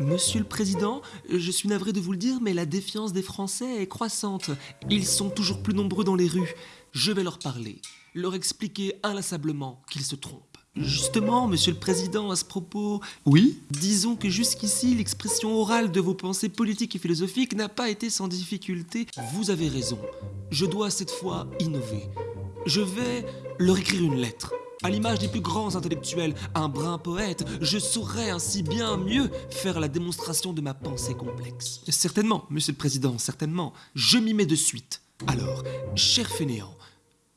Monsieur le Président, je suis navré de vous le dire, mais la défiance des Français est croissante. Ils sont toujours plus nombreux dans les rues. Je vais leur parler, leur expliquer inlassablement qu'ils se trompent. Justement, Monsieur le Président, à ce propos, Oui disons que jusqu'ici, l'expression orale de vos pensées politiques et philosophiques n'a pas été sans difficulté. Vous avez raison. Je dois cette fois innover. Je vais leur écrire une lettre. À l'image des plus grands intellectuels, un brin poète, je saurais ainsi bien mieux faire la démonstration de ma pensée complexe. Certainement, Monsieur le Président, certainement. Je m'y mets de suite. Alors, cher fainéant,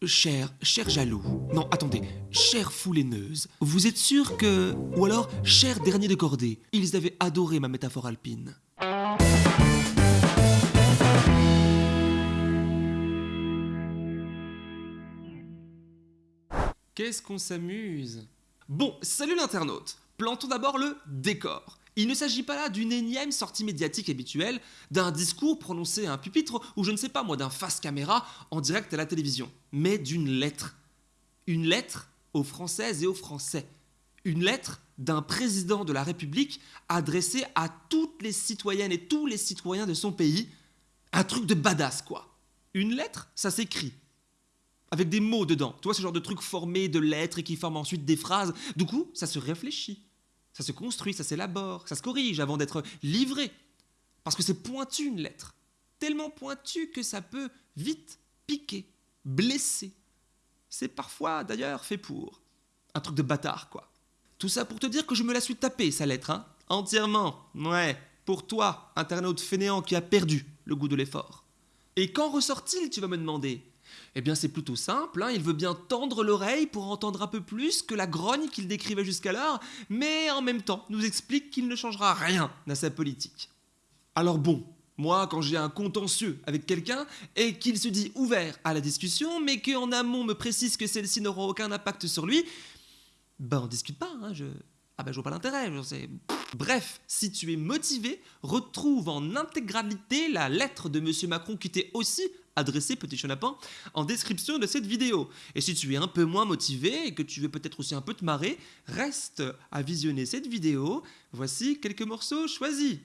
cher, cher jaloux, non, attendez, chère foulaineuse, vous êtes sûr que... Ou alors, cher dernier de cordée, ils avaient adoré ma métaphore alpine? Qu'est-ce qu'on s'amuse? Bon, salut l'internaute Plantons d'abord le décor. Il ne s'agit pas là d'une énième sortie médiatique habituelle, d'un discours prononcé à un pupitre ou je ne sais pas moi, d'un face caméra en direct à la télévision, mais d'une lettre. Une lettre aux Françaises et aux Français. Une lettre d'un président de la République adressée à toutes les citoyennes et tous les citoyens de son pays. Un truc de badass quoi. Une lettre, ça s'écrit avec des mots dedans. Tu vois, ce genre de truc formé de lettres et qui forment ensuite des phrases. Du coup, ça se réfléchit, ça se construit, ça s'élabore, ça se corrige avant d'être livré. Parce que c'est pointu une lettre. Tellement pointu que ça peut vite piquer, blesser. C'est parfois d'ailleurs fait pour. Un truc de bâtard, quoi. Tout ça pour te dire que je me la suis tapée, sa lettre, hein. Entièrement. Ouais. Pour toi, internaute fainéant qui a perdu le goût de l'effort. Et qu'en ressort-il, tu vas me demander? Eh bien, c'est plutôt simple, hein, il veut bien tendre l'oreille pour entendre un peu plus que la grogne qu'il décrivait jusqu'alors, mais en même temps nous explique qu'il ne changera rien à sa politique. Alors bon, moi, quand j'ai un contentieux avec quelqu'un et qu'il se dit ouvert à la discussion, mais qu'en amont me précise que celle-ci n'aura aucun impact sur lui, ben on discute pas, hein, je... Ah ben je vois pas l'intérêt. Bref, si tu es motivé, retrouve en intégralité la lettre de Monsieur Macron qui t'est aussi adressée, petit chenapan, en description de cette vidéo. Et si tu es un peu moins motivé et que tu veux peut-être aussi un peu te marrer, reste à visionner cette vidéo. Voici quelques morceaux choisis.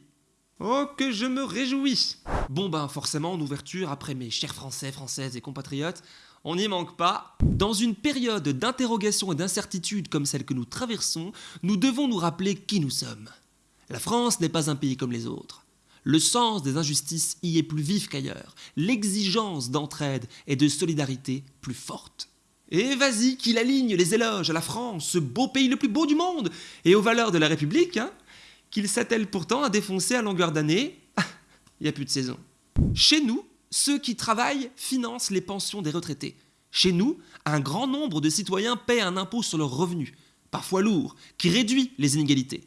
Oh, que je me réjouis Bon ben forcément, en ouverture, après mes chers Français, Françaises et compatriotes, on n'y manque pas. Dans une période d'interrogation et d'incertitude comme celle que nous traversons, nous devons nous rappeler qui nous sommes. La France n'est pas un pays comme les autres. Le sens des injustices y est plus vif qu'ailleurs, l'exigence d'entraide et de solidarité plus forte. Et vas-y, qu'il aligne les éloges à la France, ce beau pays le plus beau du monde, et aux valeurs de la République, hein, qu'il s'attelle pourtant à défoncer à longueur d'année. Il n'y a plus de saison. Chez nous, ceux qui travaillent financent les pensions des retraités. Chez nous, un grand nombre de citoyens paient un impôt sur leurs revenus, parfois lourd, qui réduit les inégalités.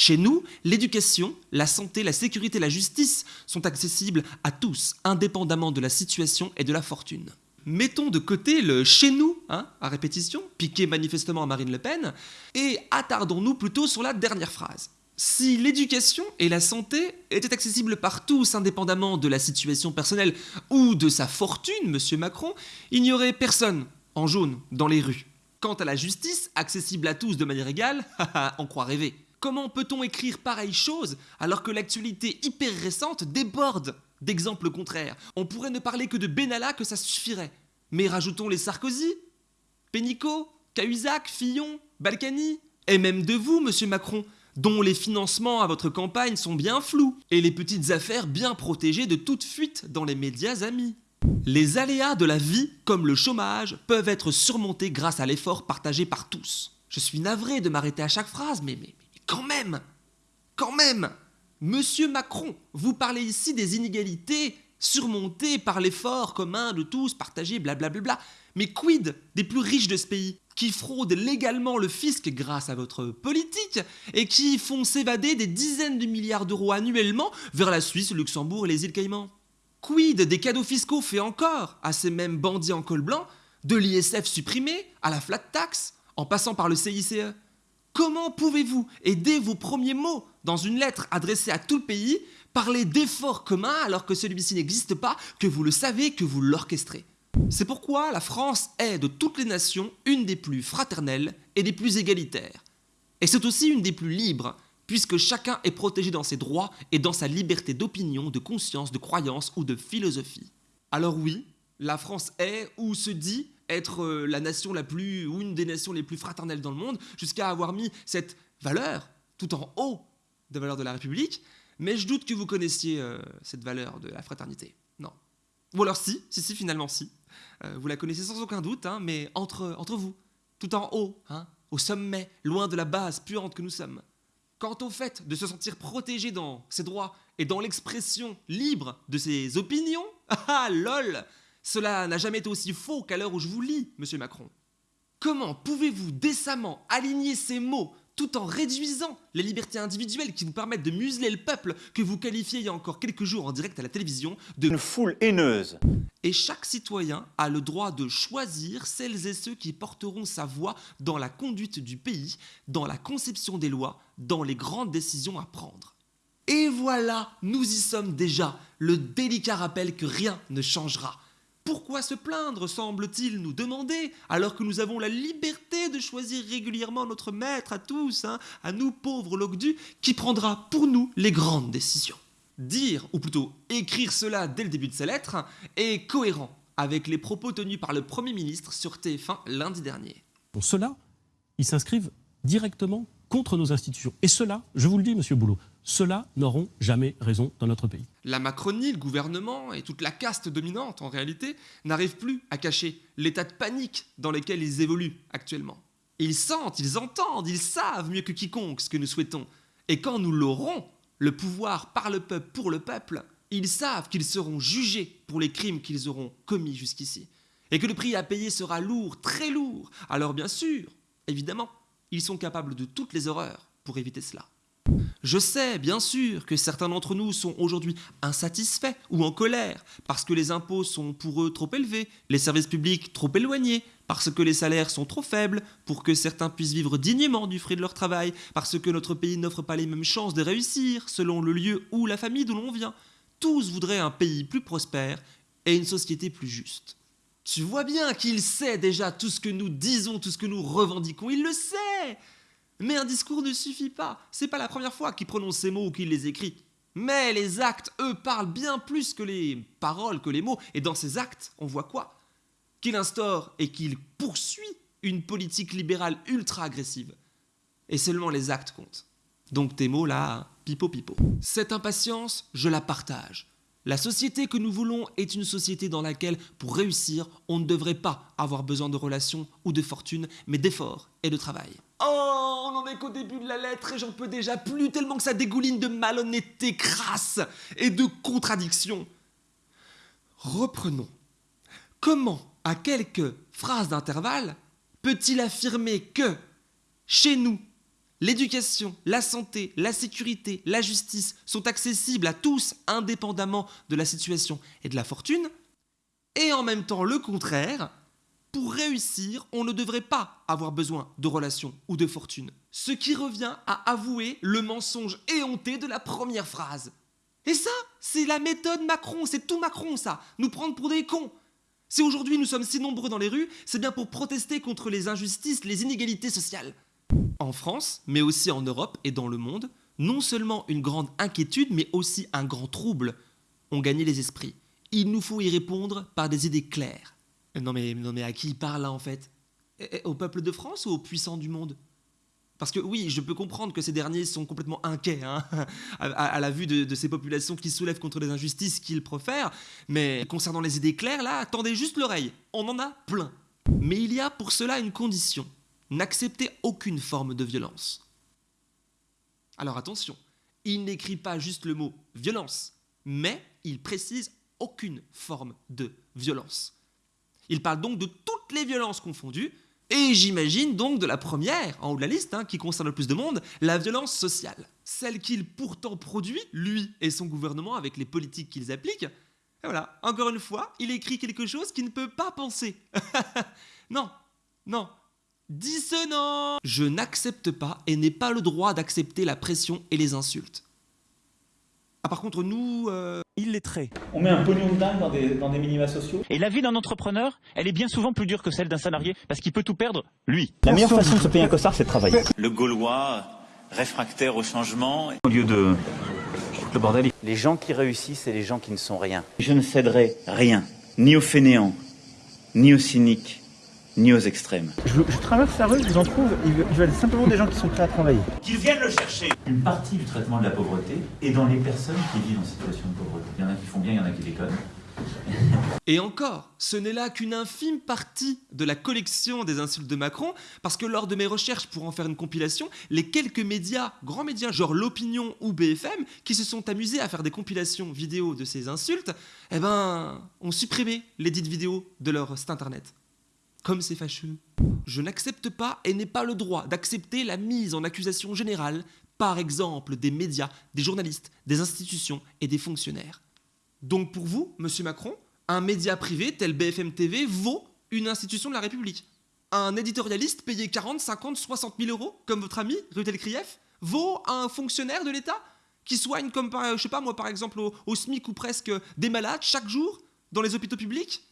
Chez nous, l'éducation, la santé, la sécurité, la justice sont accessibles à tous, indépendamment de la situation et de la fortune. Mettons de côté le chez nous, hein, à répétition, piqué manifestement à Marine Le Pen, et attardons-nous plutôt sur la dernière phrase. Si l'éducation et la santé étaient accessibles par tous, indépendamment de la situation personnelle ou de sa fortune, monsieur Macron, il n'y aurait personne en jaune dans les rues. Quant à la justice, accessible à tous de manière égale, on croit rêver. Comment peut-on écrire pareille chose alors que l'actualité hyper récente déborde d'exemples contraires? On pourrait ne parler que de Benalla que ça suffirait. Mais rajoutons les Sarkozy, Pénicaud, Cahuzac, Fillon, Balkany, et même de vous, monsieur Macron, dont les financements à votre campagne sont bien flous, et les petites affaires bien protégées de toute fuite dans les médias amis. Les aléas de la vie, comme le chômage, peuvent être surmontés grâce à l'effort partagé par tous. Je suis navré de m'arrêter à chaque phrase, mais, mais, quand même Quand même Monsieur Macron, vous parlez ici des inégalités surmontées par l'effort commun de tous, partagé, blablabla. Mais quid des plus riches de ce pays qui fraudent légalement le fisc grâce à votre politique et qui font s'évader des dizaines de milliards d'euros annuellement vers la Suisse, le Luxembourg et les îles Caïmans? Quid des cadeaux fiscaux faits encore à ces mêmes bandits en col blanc, de l'ISF supprimé à la flat tax, en passant par le CICE Comment pouvez-vous aider vos premiers mots dans une lettre adressée à tout le pays, parler d'efforts communs alors que celui-ci n'existe pas, que vous le savez, que vous l'orchestrez? C'est pourquoi la France est de toutes les nations une des plus fraternelles et des plus égalitaires. Et c'est aussi une des plus libres, puisque chacun est protégé dans ses droits et dans sa liberté d'opinion, de conscience, de croyance ou de philosophie. Alors oui, la France est ou se dit être euh, la nation la plus ou une des nations les plus fraternelles dans le monde, jusqu'à avoir mis cette valeur tout en haut des valeurs de la République, mais je doute que vous connaissiez euh, cette valeur de la fraternité. Non. Ou alors si, si, si, finalement si. Euh, vous la connaissez sans aucun doute, hein, mais entre, entre vous, tout en haut, hein, au sommet, loin de la base puante que nous sommes. Quant au fait de se sentir protégé dans ses droits et dans l'expression libre de ses opinions, ah lol, cela n'a jamais été aussi faux qu'à l'heure où je vous lis, monsieur Macron. Comment pouvez-vous décemment aligner ces mots tout en réduisant les libertés individuelles qui nous permettent de museler le peuple que vous qualifiez il y a encore quelques jours en direct à la télévision de une foule haineuse. Et chaque citoyen a le droit de choisir celles et ceux qui porteront sa voix dans la conduite du pays, dans la conception des lois, dans les grandes décisions à prendre. Et voilà, nous y sommes déjà, le délicat rappel que rien ne changera. Pourquoi se plaindre, semble-t-il nous demander, alors que nous avons la liberté de choisir régulièrement notre maître à tous, hein, à nous pauvres logdus, qui prendra pour nous les grandes décisions Dire, ou plutôt écrire cela dès le début de sa lettre, est cohérent avec les propos tenus par le Premier ministre sur TF1 lundi dernier. Pour cela, ils s'inscrivent directement contre nos institutions. Et cela, je vous le dis, monsieur Boulot, ceux-là n'auront jamais raison dans notre pays. La Macronie, le gouvernement et toute la caste dominante, en réalité, n'arrivent plus à cacher l'état de panique dans lequel ils évoluent actuellement. Ils sentent, ils entendent, ils savent mieux que quiconque ce que nous souhaitons. Et quand nous l'aurons, le pouvoir par le peuple pour le peuple, ils savent qu'ils seront jugés pour les crimes qu'ils auront commis jusqu'ici. Et que le prix à payer sera lourd, très lourd. Alors bien sûr, évidemment, ils sont capables de toutes les horreurs pour éviter cela. Je sais, bien sûr, que certains d'entre nous sont aujourd'hui insatisfaits ou en colère parce que les impôts sont pour eux trop élevés, les services publics trop éloignés, parce que les salaires sont trop faibles pour que certains puissent vivre dignement du fruit de leur travail, parce que notre pays n'offre pas les mêmes chances de réussir selon le lieu ou la famille d'où l'on vient. Tous voudraient un pays plus prospère et une société plus juste. Tu vois bien qu'il sait déjà tout ce que nous disons, tout ce que nous revendiquons, il le sait mais un discours ne suffit pas. C'est pas la première fois qu'il prononce ces mots ou qu'il les écrit. Mais les actes, eux, parlent bien plus que les paroles, que les mots. Et dans ces actes, on voit quoi? Qu'il instaure et qu'il poursuit une politique libérale ultra agressive. Et seulement les actes comptent. Donc tes mots là, pipo pipo. Cette impatience, je la partage. La société que nous voulons est une société dans laquelle, pour réussir, on ne devrait pas avoir besoin de relations ou de fortune, mais d'efforts et de travail. Oh, on n'en est qu'au début de la lettre et j'en peux déjà plus tellement que ça dégouline de malhonnêteté crasse et de contradictions. Reprenons. Comment, à quelques phrases d'intervalle, peut-il affirmer que, chez nous, L'éducation, la santé, la sécurité, la justice sont accessibles à tous indépendamment de la situation et de la fortune. Et en même temps, le contraire, pour réussir, on ne devrait pas avoir besoin de relations ou de fortune. Ce qui revient à avouer le mensonge éhonté de la première phrase. Et ça, c'est la méthode Macron, c'est tout Macron ça, nous prendre pour des cons. Si aujourd'hui nous sommes si nombreux dans les rues, c'est bien pour protester contre les injustices, les inégalités sociales en France, mais aussi en Europe et dans le monde, non seulement une grande inquiétude, mais aussi un grand trouble ont gagné les esprits. Il nous faut y répondre par des idées claires. Non mais, non mais à qui il parle là en fait? Eh, eh, Au peuple de France ou aux puissants du monde? Parce que oui, je peux comprendre que ces derniers sont complètement inquiets hein, à, la vue de, de, ces populations qui soulèvent contre les injustices qu'ils profèrent, mais concernant les idées claires, là, attendez juste l'oreille, on en a plein. Mais il y a pour cela une condition, n'acceptez aucune forme de violence. Alors attention, il n'écrit pas juste le mot violence, mais il précise aucune forme de violence. Il parle donc de toutes les violences confondues, et j'imagine donc de la première, en haut de la liste, hein, qui concerne le plus de monde, la violence sociale. Celle qu'il pourtant produit, lui et son gouvernement, avec les politiques qu'ils appliquent. Et voilà, encore une fois, il écrit quelque chose qu'il ne peut pas penser. non, non, dissonant. Je n'accepte pas et n'ai pas le droit d'accepter la pression et les insultes. Ah par contre nous... Euh... Illettrés. On met un pognon de dingue dans des, dans des minima sociaux. Et la vie d'un entrepreneur, elle est bien souvent plus dure que celle d'un salarié, parce qu'il peut tout perdre, lui. La meilleure façon de se payer un costard, c'est de travailler. Le Gaulois réfractaires au changement, au lieu de le bordel. Les gens qui réussissent, c'est les gens qui ne sont rien. Je ne céderai rien, ni aux fainéants, ni aux cyniques, ni aux extrêmes. Je, je traverse la rue, je vous en trouve, ils veulent simplement des gens qui sont prêts à travailler. Qu'ils viennent le chercher. Une partie du traitement de la pauvreté est dans les personnes qui vivent en situation de pauvreté. Il y en a qui font bien, il y en a qui déconnent. Et encore, ce n'est là qu'une infime partie de la collection des insultes de Macron, parce que lors de mes recherches pour en faire une compilation, les quelques médias, grands médias, genre l'Opinion ou BFM, qui se sont amusés à faire des compilations vidéo de ces insultes, eh ben, ont supprimé les dites vidéos de leur site internet. Comme c'est fâcheux. Je n'accepte pas et n'ai pas le droit d'accepter la mise en accusation générale, par exemple des médias, des journalistes, des institutions et des fonctionnaires. Donc pour vous, monsieur Macron, un média privé tel BFM TV vaut une institution de la République. Un éditorialiste payé 40, 50, 60 000 euros, comme votre ami Rutel Krief, vaut un fonctionnaire de l'État qui soigne, comme par, je sais pas moi, par exemple, au SMIC ou presque des malades chaque jour dans les hôpitaux publics,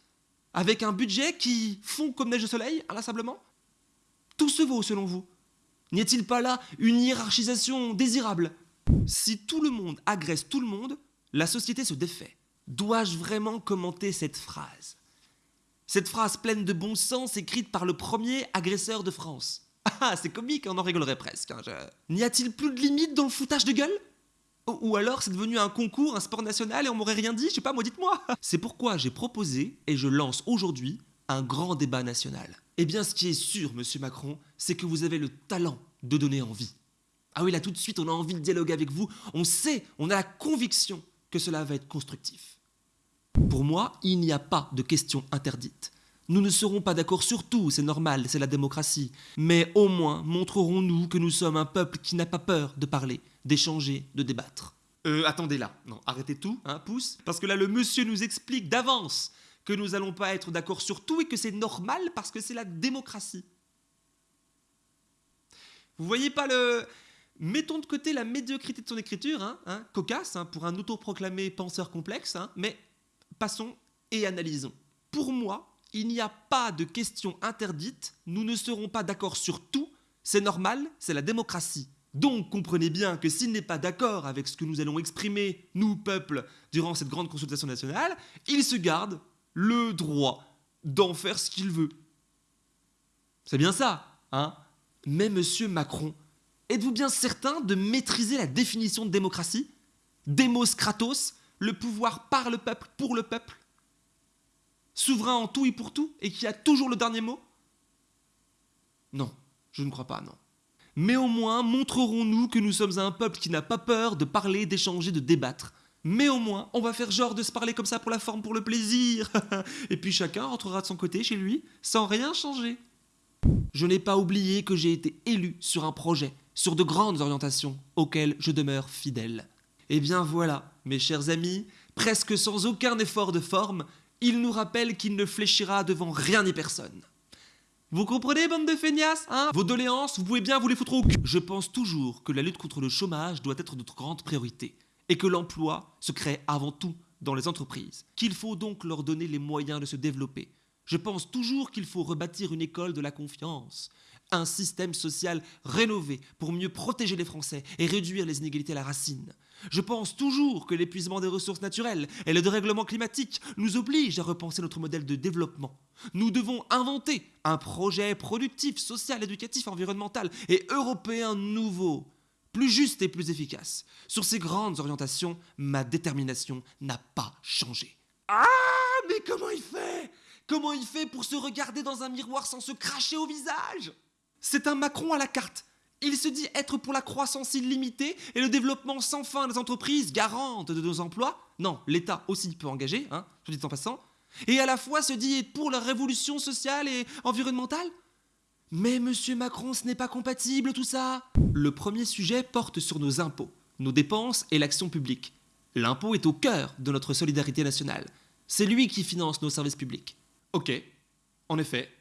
avec un budget qui fond comme neige au soleil, inlassablement Tout se vaut selon vous N'y a-t-il pas là une hiérarchisation désirable? Si tout le monde agresse tout le monde, la société se défait. Dois-je vraiment commenter cette phrase? Cette phrase pleine de bon sens écrite par le premier agresseur de France. Ah, c'est comique, on en rigolerait presque. hein, N'y a-t-il plus de limite dans le foutage de gueule? Ou, alors c'est devenu un concours, un sport national et on m'aurait rien dit, je sais pas, moi dites-moi. C'est pourquoi j'ai proposé et je lance aujourd'hui un grand débat national. Eh bien, ce qui est sûr, monsieur Macron, c'est que vous avez le talent de donner envie. Ah oui, là tout de suite, on a envie de dialoguer avec vous. On sait, on a la conviction que cela va être constructif. Pour moi, il n'y a pas de questions interdites. Nous ne serons pas d'accord sur tout, c'est normal, c'est la démocratie. Mais au moins, montrerons-nous que nous sommes un peuple qui n'a pas peur de parler, d'échanger, de débattre. Euh, attendez là. Non, arrêtez tout, hein, pouce. Parce que là, le monsieur nous explique d'avance que nous allons pas être d'accord sur tout et que c'est normal parce que c'est la démocratie. Vous voyez pas le. Mettons de côté la médiocrité de son écriture, hein, hein, cocasse, hein, pour un autoproclamé penseur complexe, mais passons et analysons. Pour moi, il n'y a pas de questions interdites, nous ne serons pas d'accord sur tout, c'est normal, c'est la démocratie. Donc comprenez bien que s'il n'est pas d'accord avec ce que nous allons exprimer, nous, peuple, durant cette grande consultation nationale, il se garde le droit d'en faire ce qu'il veut. C'est bien ça, hein? Mais monsieur Macron, êtes-vous bien certain de maîtriser la définition de démocratie? Demos kratos, le pouvoir par le peuple, pour le peuple? Souverain en tout et pour tout, et qui a toujours le dernier mot? Non, je ne crois pas, non. Mais au moins, montrerons-nous que nous sommes un peuple qui n'a pas peur de parler, d'échanger, de débattre. Mais au moins, on va faire genre de se parler comme ça pour la forme, pour le plaisir. et puis chacun rentrera de son côté chez lui, sans rien changer. Je n'ai pas oublié que j'ai été élu sur un projet, sur de grandes orientations, auxquelles je demeure fidèle. Eh bien voilà, mes chers amis, presque sans aucun effort de forme, il nous rappelle qu'il ne fléchira devant rien ni personne. Vous comprenez, bande de feignasses, hein? Vos doléances, vous pouvez bien vous les foutre au cul. Je pense toujours que la lutte contre le chômage doit être notre grande priorité, et que l'emploi se crée avant tout dans les entreprises, qu'il faut donc leur donner les moyens de se développer. Je pense toujours qu'il faut rebâtir une école de la confiance, un système social rénové pour mieux protéger les Français et réduire les inégalités à la racine. Je pense toujours que l'épuisement des ressources naturelles et le dérèglement climatique nous obligent à repenser notre modèle de développement. Nous devons inventer un projet productif, social, éducatif, environnemental et européen nouveau, plus juste et plus efficace. Sur ces grandes orientations, ma détermination n'a pas changé. Ah, mais comment il fait? Comment il fait pour se regarder dans un miroir sans se cracher au visage? C'est un Macron à la carte. Il se dit être pour la croissance illimitée et le développement sans fin des entreprises garantes de nos emplois. Non, l'État aussi peut engager, hein, je dis en passant. Et à la fois se dit être pour la révolution sociale et environnementale. Mais monsieur Macron, ce n'est pas compatible tout ça. Le premier sujet porte sur nos impôts, nos dépenses et l'action publique. L'impôt est au cœur de notre solidarité nationale. C'est lui qui finance nos services publics. Ok, en effet.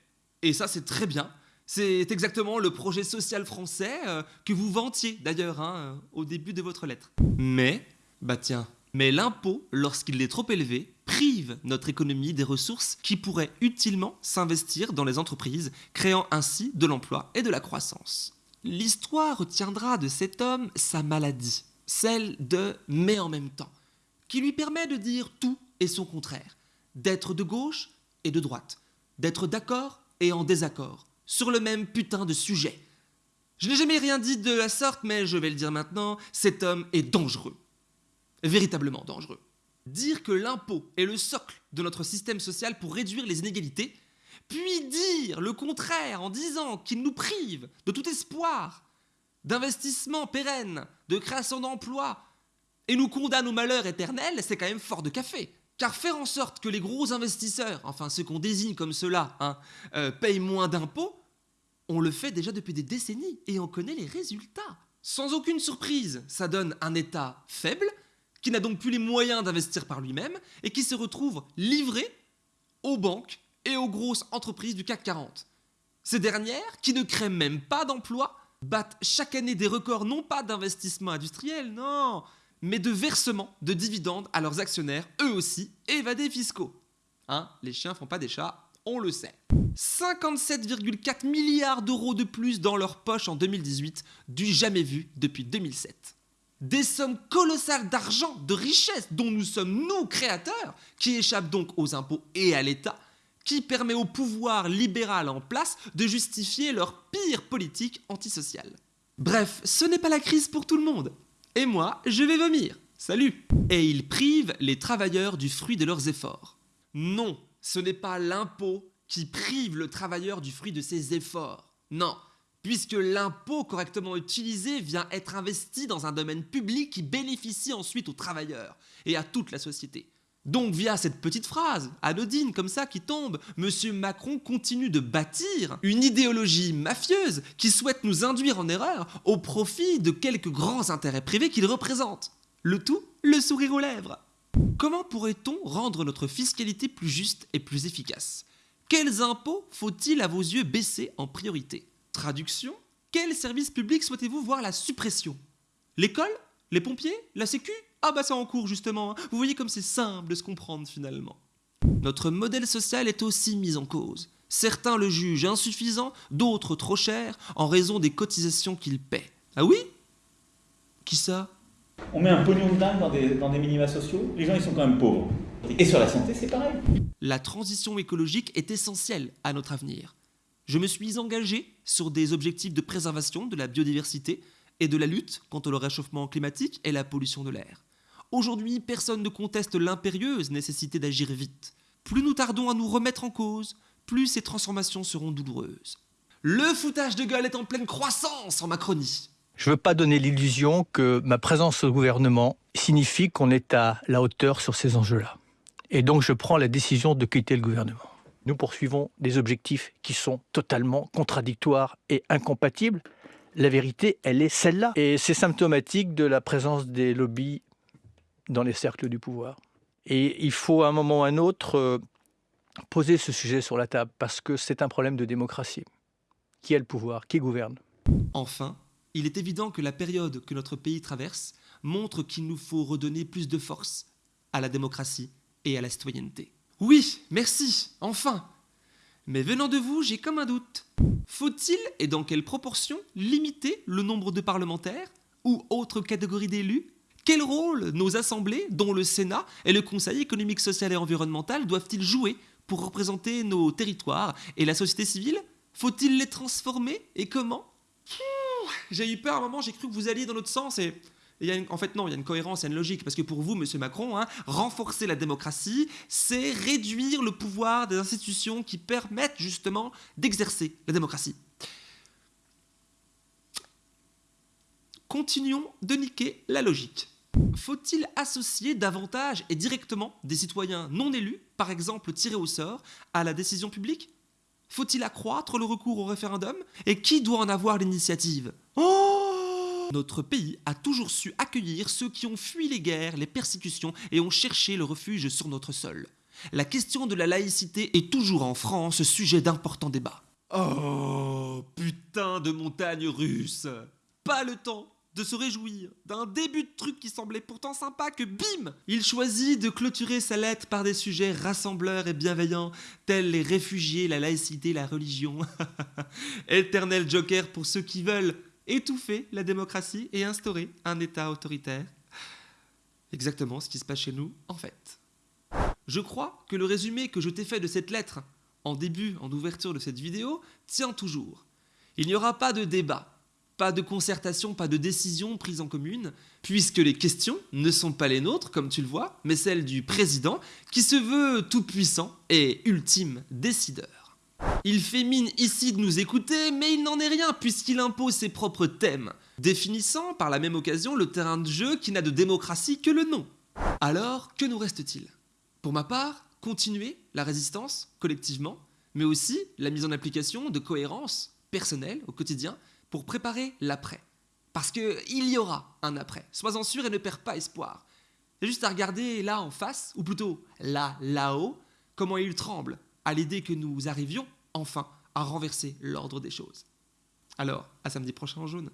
Et ça, c'est très bien. C'est exactement le projet social français euh, que vous vantiez d'ailleurs hein, euh, au début de votre lettre. Mais, bah tiens, mais l'impôt, lorsqu'il est trop élevé, prive notre économie des ressources qui pourraient utilement s'investir dans les entreprises, créant ainsi de l'emploi et de la croissance. L'histoire retiendra de cet homme sa maladie, celle de mais en même temps, qui lui permet de dire tout et son contraire, d'être de gauche et de droite, d'être d'accord et en désaccord, sur le même putain de sujet. Je n'ai jamais rien dit de la sorte, mais je vais le dire maintenant, cet homme est dangereux. Véritablement dangereux. Dire que l'impôt est le socle de notre système social pour réduire les inégalités, puis dire le contraire en disant qu'il nous prive de tout espoir, d'investissement pérenne, de création d'emplois, et nous condamne au malheur éternel, c'est quand même fort de café. Car faire en sorte que les gros investisseurs, enfin ceux qu'on désigne comme ceux-là, hein, euh, payent moins d'impôts, on le fait déjà depuis des décennies et on connaît les résultats. Sans aucune surprise, ça donne un État faible, qui n'a donc plus les moyens d'investir par lui-même et qui se retrouve livré aux banques et aux grosses entreprises du CAC 40. Ces dernières, qui ne créent même pas d'emplois, battent chaque année des records non pas d'investissement industriel, non, mais de versement de dividendes à leurs actionnaires, eux aussi évadés fiscaux. Hein, les chiens font pas des chats, on le sait. 57,4 milliards d'euros de plus dans leur poche en 2018, du jamais vu depuis 2007. Des sommes colossales d'argent, de richesse dont nous sommes nous créateurs, qui échappent donc aux impôts et à l'État, qui permet au pouvoir libéral en place de justifier leur pire politique antisociale. Bref, ce n'est pas la crise pour tout le monde. Et moi, je vais vomir. Salut Et ils privent les travailleurs du fruit de leurs efforts. Non, ce n'est pas l'impôt qui prive le travailleur du fruit de ses efforts. Non, puisque l'impôt correctement utilisé vient être investi dans un domaine public qui bénéficie ensuite aux travailleurs et à toute la société. Donc via cette petite phrase, anodine comme ça qui tombe, M. Macron continue de bâtir une idéologie mafieuse qui souhaite nous induire en erreur au profit de quelques grands intérêts privés qu'il représente. Le tout, le sourire aux lèvres. Comment pourrait-on rendre notre fiscalité plus juste et plus efficace? Quels impôts faut-il à vos yeux baisser en priorité? Traduction Quel service public souhaitez-vous voir la suppression? L'école Les pompiers La sécu? Ah bah c'est en cours justement. Vous voyez comme c'est simple de se comprendre finalement. Notre modèle social est aussi mis en cause. Certains le jugent insuffisant, d'autres trop cher, en raison des cotisations qu'ils paient. Ah oui? Qui ça? On met un pognon de dingue dans des, dans des minima sociaux, les gens ils sont quand même pauvres. Et sur la santé c'est pareil. La transition écologique est essentielle à notre avenir. Je me suis engagé sur des objectifs de préservation de la biodiversité et de la lutte contre le réchauffement climatique et la pollution de l'air. Aujourd'hui, personne ne conteste l'impérieuse nécessité d'agir vite. Plus nous tardons à nous remettre en cause, plus ces transformations seront douloureuses. Le foutage de gueule est en pleine croissance en Macronie. Je ne veux pas donner l'illusion que ma présence au gouvernement signifie qu'on est à la hauteur sur ces enjeux-là. Et donc je prends la décision de quitter le gouvernement. Nous poursuivons des objectifs qui sont totalement contradictoires et incompatibles. La vérité, elle est celle-là. Et c'est symptomatique de la présence des lobbies dans les cercles du pouvoir. Et il faut à un moment ou à un autre euh, poser ce sujet sur la table parce que c'est un problème de démocratie. Qui a le pouvoir? Qui gouverne? Enfin, il est évident que la période que notre pays traverse montre qu'il nous faut redonner plus de force à la démocratie et à la citoyenneté. Oui, merci, enfin. Mais venant de vous, j'ai comme un doute. Faut-il, et dans quelle proportion, limiter le nombre de parlementaires ou autres catégories d'élus? Quel rôle nos assemblées, dont le Sénat et le Conseil économique, social et environnemental, doivent-ils jouer pour représenter nos territoires et la société civile? Faut-il les transformer et comment? J'ai eu peur à un moment, j'ai cru que vous alliez dans notre sens et... en fait, non, il y a une cohérence, il y a une logique. Parce que pour vous, Monsieur Macron, hein, renforcer la démocratie, c'est réduire le pouvoir des institutions qui permettent justement d'exercer la démocratie. Continuons de niquer la logique. Faut-il associer davantage et directement des citoyens non élus, par exemple tirés au sort, à la décision publique? Faut-il accroître le recours au référendum? Et qui doit en avoir l'initiative? Oh Notre pays a toujours su accueillir ceux qui ont fui les guerres, les persécutions et ont cherché le refuge sur notre sol. La question de la laïcité est toujours en France sujet d'importants débats. Oh, putain de montagne russe Pas le temps de se réjouir d'un début de truc qui semblait pourtant sympa que bim Il choisit de clôturer sa lettre par des sujets rassembleurs et bienveillants tels les réfugiés, la laïcité, la religion. Éternel joker pour ceux qui veulent étouffer la démocratie et instaurer un État autoritaire. Exactement ce qui se passe chez nous, en fait. Je crois que le résumé que je t'ai fait de cette lettre, en début, en ouverture de cette vidéo, tient toujours. Il n'y aura pas de débat, pas de concertation, pas de décision prise en commune, puisque les questions ne sont pas les nôtres, comme tu le vois, mais celles du président, qui se veut tout-puissant et ultime décideur. Il fait mine ici de nous écouter, mais il n'en est rien puisqu'il impose ses propres thèmes, définissant par la même occasion le terrain de jeu qui n'a de démocratie que le nom. Alors, que nous reste-t-il? Pour ma part, continuer la résistance collectivement, mais aussi la mise en application de cohérence personnelle au quotidien pour préparer l'après. Parce qu'il y aura un après. Sois-en sûr et ne perds pas espoir. C'est juste à regarder là en face, ou plutôt là, là-haut, comment il tremble à l'idée que nous arrivions enfin à renverser l'ordre des choses. Alors, à samedi prochain en jaune.